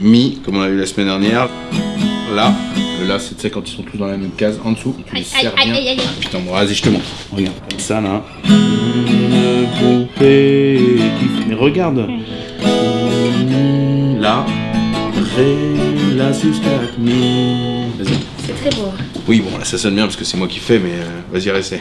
Mi, comme on l'a vu la semaine dernière. Là, là, c'est tu sais, quand ils sont tous dans la même case en dessous. Tu les Putain, bon, vas-y, je te montre. Regarde, comme ça là. Mais regarde. Là, ré, la mi. Vas-y. C'est très beau. Hein. Oui, bon, là, ça sonne bien parce que c'est moi qui fais, mais euh, vas-y, restez.